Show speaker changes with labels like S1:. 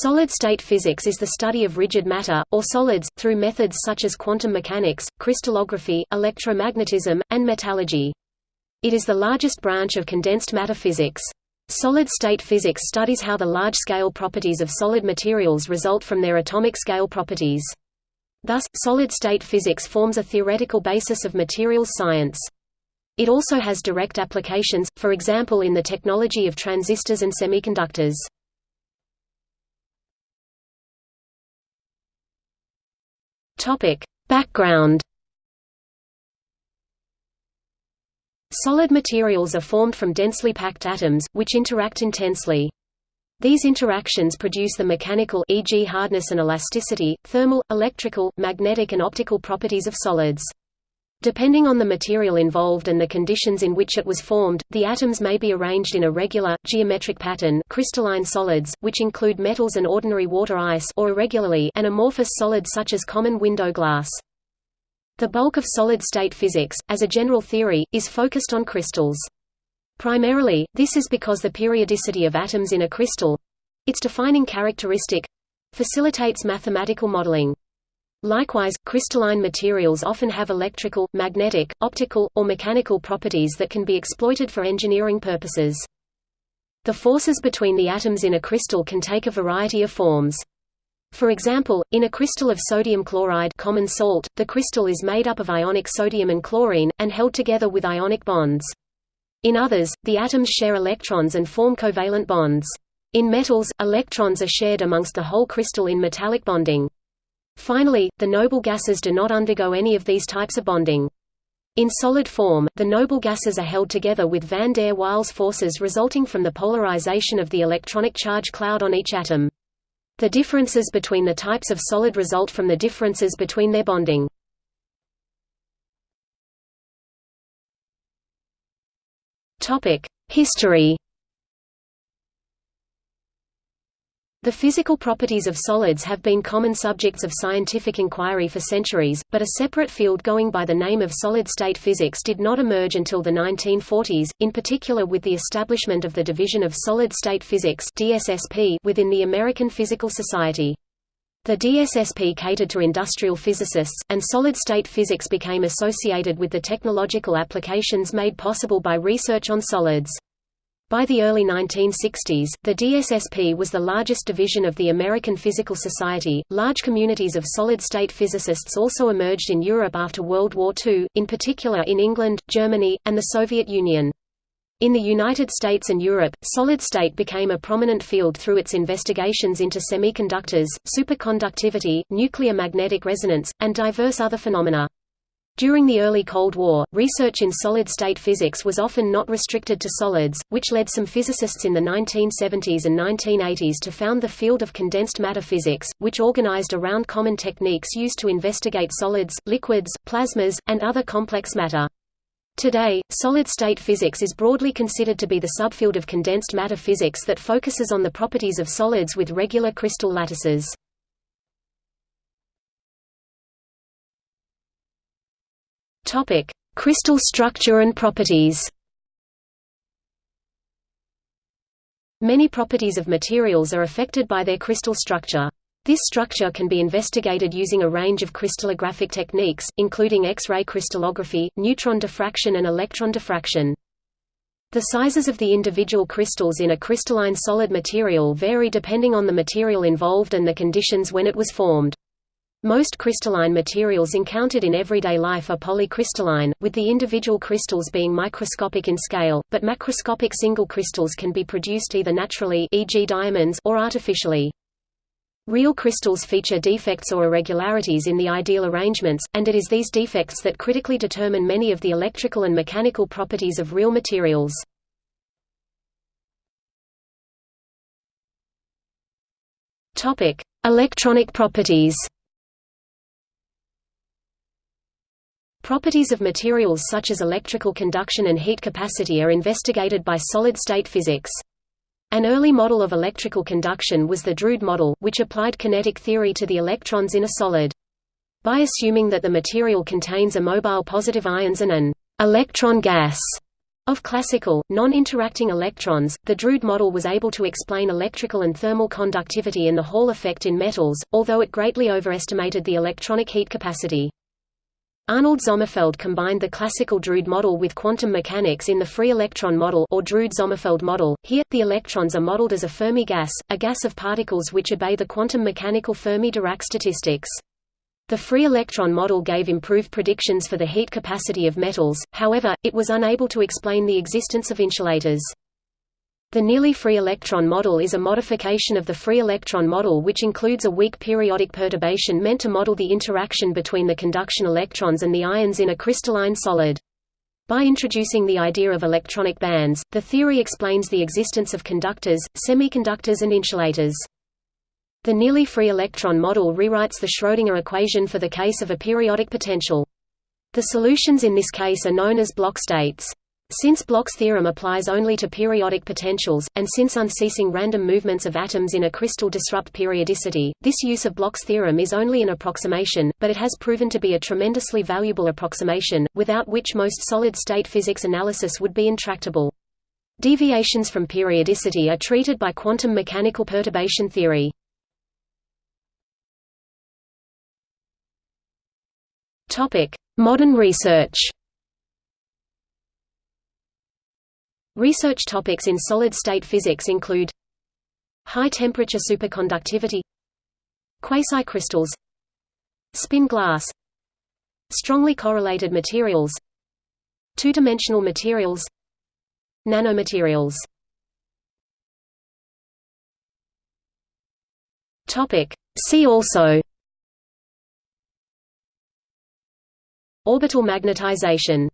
S1: Solid-state physics is the study of rigid matter, or solids, through methods such as quantum mechanics, crystallography, electromagnetism, and metallurgy. It is the largest branch of condensed matter physics. Solid-state physics studies how the large-scale properties of solid materials result from their atomic scale properties. Thus, solid-state physics forms a theoretical basis of materials science. It also has direct applications, for example in the technology of transistors and semiconductors. Topic: Background. Solid materials are formed from densely packed atoms, which interact intensely. These interactions produce the mechanical e.g. hardness and elasticity, thermal, electrical, magnetic and optical properties of solids. Depending on the material involved and the conditions in which it was formed, the atoms may be arranged in a regular, geometric pattern crystalline solids, which include metals and ordinary water ice or irregularly an amorphous solid such as common window glass. The bulk of solid-state physics, as a general theory, is focused on crystals. Primarily, this is because the periodicity of atoms in a crystal—its defining characteristic—facilitates mathematical modeling. Likewise, crystalline materials often have electrical, magnetic, optical, or mechanical properties that can be exploited for engineering purposes. The forces between the atoms in a crystal can take a variety of forms. For example, in a crystal of sodium chloride common salt, the crystal is made up of ionic sodium and chlorine, and held together with ionic bonds. In others, the atoms share electrons and form covalent bonds. In metals, electrons are shared amongst the whole crystal in metallic bonding. Finally, the noble gases do not undergo any of these types of bonding. In solid form, the noble gases are held together with van der Waals forces resulting from the polarization of the electronic charge cloud on each atom. The differences between the types of solid result from the differences between their bonding. History The physical properties of solids have been common subjects of scientific inquiry for centuries, but a separate field going by the name of solid-state physics did not emerge until the 1940s, in particular with the establishment of the Division of Solid-State Physics within the American Physical Society. The DSSP catered to industrial physicists, and solid-state physics became associated with the technological applications made possible by research on solids. By the early 1960s, the DSSP was the largest division of the American Physical Society. Large communities of solid state physicists also emerged in Europe after World War II, in particular in England, Germany, and the Soviet Union. In the United States and Europe, solid state became a prominent field through its investigations into semiconductors, superconductivity, nuclear magnetic resonance, and diverse other phenomena. During the early Cold War, research in solid-state physics was often not restricted to solids, which led some physicists in the 1970s and 1980s to found the field of condensed matter physics, which organized around common techniques used to investigate solids, liquids, plasmas, and other complex matter. Today, solid-state physics is broadly considered to be the subfield of condensed matter physics that focuses on the properties of solids with regular crystal lattices. Topic: Crystal structure and properties. Many properties of materials are affected by their crystal structure. This structure can be investigated using a range of crystallographic techniques, including X-ray crystallography, neutron diffraction and electron diffraction. The sizes of the individual crystals in a crystalline solid material vary depending on the material involved and the conditions when it was formed. Most crystalline materials encountered in everyday life are polycrystalline, with the individual crystals being microscopic in scale, but macroscopic single crystals can be produced either naturally e.g. diamonds or artificially. Real crystals feature defects or irregularities in the ideal arrangements, and it is these defects that critically determine many of the electrical and mechanical properties of real materials. Electronic properties Properties of materials such as electrical conduction and heat capacity are investigated by solid-state physics. An early model of electrical conduction was the Drude model, which applied kinetic theory to the electrons in a solid. By assuming that the material contains a mobile positive ions and an electron gas, Of classical, non-interacting electrons, the Drude model was able to explain electrical and thermal conductivity and the Hall effect in metals, although it greatly overestimated the electronic heat capacity. Arnold Sommerfeld combined the classical Drude model with quantum mechanics in the free electron model or Drude-Sommerfeld model. Here, the electrons are modeled as a Fermi gas, a gas of particles which obey the quantum mechanical Fermi-Dirac statistics. The free electron model gave improved predictions for the heat capacity of metals, however, it was unable to explain the existence of insulators. The nearly free electron model is a modification of the free electron model which includes a weak periodic perturbation meant to model the interaction between the conduction electrons and the ions in a crystalline solid. By introducing the idea of electronic bands, the theory explains the existence of conductors, semiconductors and insulators. The nearly free electron model rewrites the Schrödinger equation for the case of a periodic potential. The solutions in this case are known as Bloch states. Since Bloch's theorem applies only to periodic potentials, and since unceasing random movements of atoms in a crystal disrupt periodicity, this use of Bloch's theorem is only an approximation, but it has proven to be a tremendously valuable approximation, without which most solid-state physics analysis would be intractable. Deviations from periodicity are treated by quantum mechanical perturbation theory. Modern research. Research topics in solid-state physics include high-temperature superconductivity quasicrystals spin glass strongly correlated materials two-dimensional materials nanomaterials. See also Orbital magnetization